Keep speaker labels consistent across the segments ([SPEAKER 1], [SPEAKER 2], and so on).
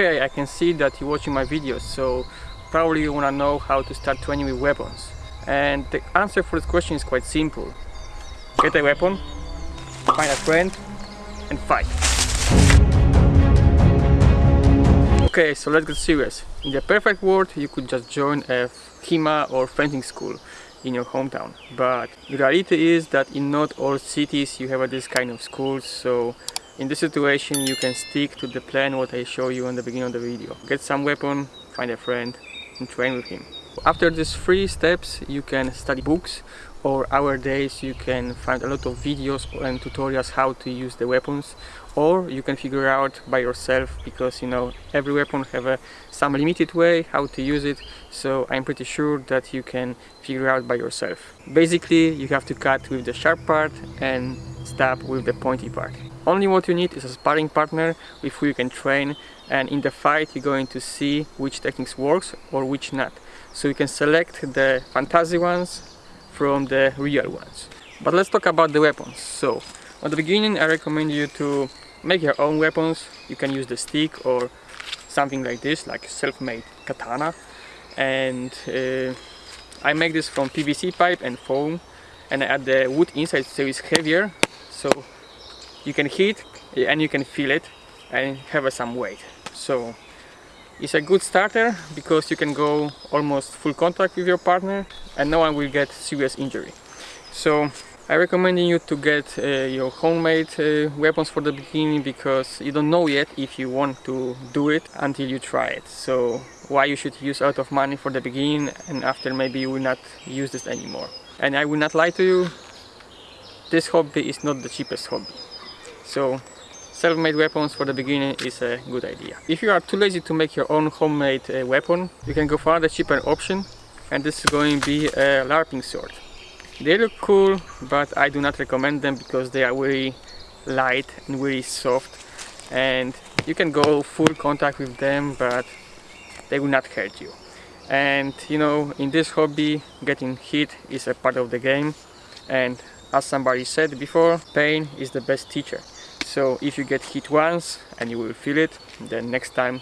[SPEAKER 1] Okay, I can see that you're watching my videos, so probably you wanna know how to start training with weapons. And the answer for this question is quite simple. Get a weapon, find a friend, and fight. Okay, so let's get serious. In the perfect world, you could just join a HEMA or fencing school in your hometown. But the reality is that in not all cities you have this kind of schools, so in this situation you can stick to the plan what I show you in the beginning of the video. Get some weapon, find a friend and train with him. After these three steps you can study books or our days you can find a lot of videos and tutorials how to use the weapons or you can figure out by yourself because you know every weapon have a some limited way how to use it so I'm pretty sure that you can figure out by yourself basically you have to cut with the sharp part and stab with the pointy part only what you need is a sparring partner with who you can train and in the fight you're going to see which techniques works or which not so you can select the fantasy ones from the real ones. But let's talk about the weapons. So, at the beginning I recommend you to make your own weapons. You can use the stick or something like this, like self-made katana. And uh, I make this from PVC pipe and foam and I add the wood inside so it's heavier so you can hit and you can feel it and have some weight. So it's a good starter because you can go almost full contact with your partner and no one will get serious injury. So I recommend you to get uh, your homemade uh, weapons for the beginning because you don't know yet if you want to do it until you try it. So why you should use a lot of money for the beginning and after maybe you will not use this anymore. And I will not lie to you, this hobby is not the cheapest hobby. So self-made weapons for the beginning is a good idea. If you are too lazy to make your own homemade uh, weapon, you can go for the cheaper option and this is going to be a LARPing sword. They look cool, but I do not recommend them because they are very light and very soft and you can go full contact with them, but they will not hurt you. And you know, in this hobby, getting hit is a part of the game and as somebody said before, pain is the best teacher so if you get hit once and you will feel it then next time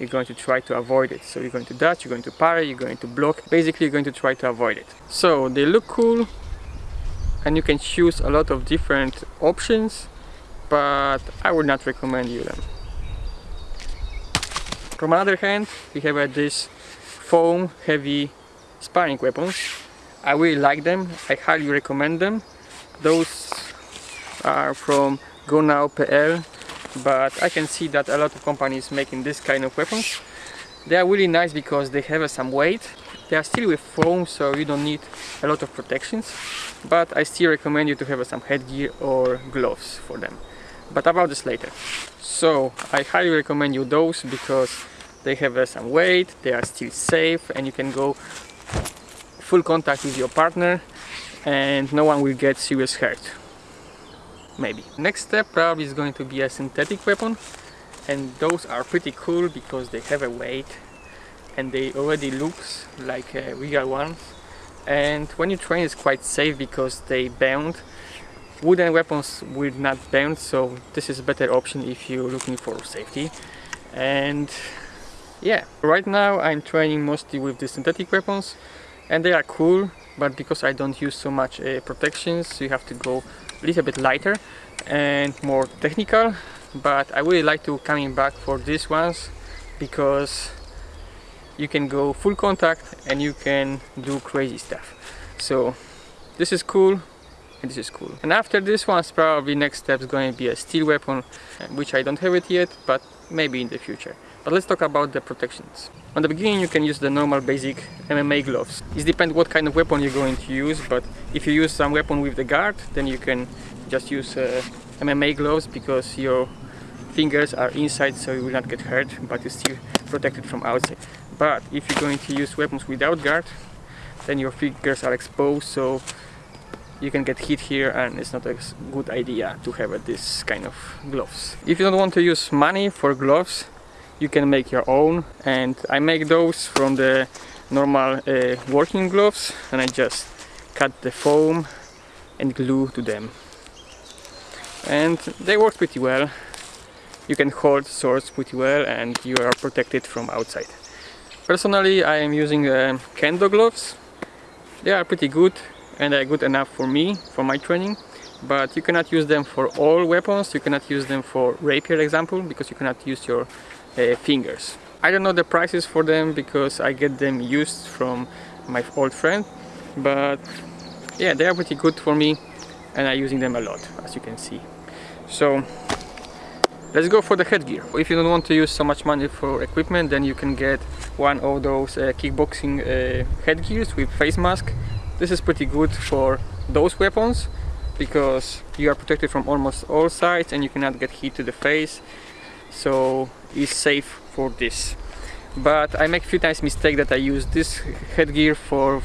[SPEAKER 1] you're going to try to avoid it. So you're going to dodge you're going to parry you're going to block. Basically you're going to try to avoid it. So they look cool and you can choose a lot of different options but I would not recommend you them. From another hand we have uh, this foam heavy sparring weapons. I really like them. I highly recommend them. Those are from GoNow.pl but I can see that a lot of companies making this kind of weapons. They are really nice because they have some weight. They are still with foam so you don't need a lot of protections but I still recommend you to have some headgear or gloves for them. But about this later. So I highly recommend you those because they have uh, some weight they are still safe and you can go full contact with your partner and no one will get serious hurt maybe. Next step probably is going to be a synthetic weapon and those are pretty cool because they have a weight and they already looks like real ones and when you train it's quite safe because they bend wooden weapons will not bend so this is a better option if you're looking for safety. And yeah. Right now I'm training mostly with the synthetic weapons and they are cool but because I don't use so much uh, protections you have to go a little bit lighter and more technical but I really like to coming back for these ones because you can go full contact and you can do crazy stuff. So this is cool and this is cool. And after this one's probably next step is going to be a steel weapon which I don't have it yet but maybe in the future. But let's talk about the protections. On the beginning you can use the normal basic MMA gloves. It depends what kind of weapon you're going to use, but if you use some weapon with the guard, then you can just use uh, MMA gloves because your fingers are inside so you will not get hurt, but you're still protected from outside. But if you're going to use weapons without guard, then your fingers are exposed, so you can get hit here and it's not a good idea to have uh, this kind of gloves. If you don't want to use money for gloves, you can make your own and I make those from the normal uh, working gloves and I just cut the foam and glue to them and they work pretty well you can hold swords pretty well and you are protected from outside. Personally I am using uh, kendo gloves. They are pretty good and they're good enough for me, for my training but you cannot use them for all weapons, you cannot use them for rapier example because you cannot use your uh, fingers. I don't know the prices for them because I get them used from my old friend but yeah they are pretty good for me and I'm using them a lot as you can see. So let's go for the headgear. If you don't want to use so much money for equipment then you can get one of those uh, kickboxing uh, headgears with face mask. This is pretty good for those weapons because you are protected from almost all sides and you cannot get hit to the face. So it's safe for this. But I make a few times mistake that I use this headgear for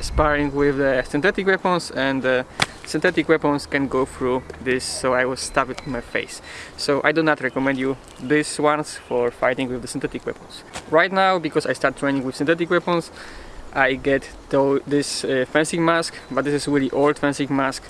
[SPEAKER 1] sparring with the synthetic weapons and uh, synthetic weapons can go through this so I was stabbed in my face. So I do not recommend you these ones for fighting with the synthetic weapons. Right now because I start training with synthetic weapons I get this uh, fencing mask but this is really old fencing mask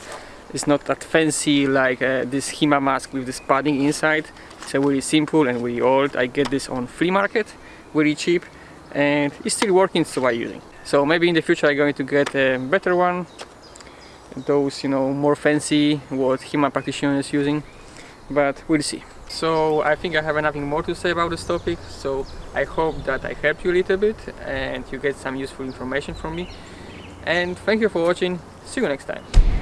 [SPEAKER 1] it's not that fancy like uh, this HEMA mask with this padding inside. It's a really simple and really old. I get this on flea market very cheap and it's still working so I'm using. So maybe in the future I'm going to get a better one. Those you know more fancy what HEMA practitioner is using but we'll see. So I think I have nothing more to say about this topic so I hope that I helped you a little bit and you get some useful information from me. And thank you for watching. See you next time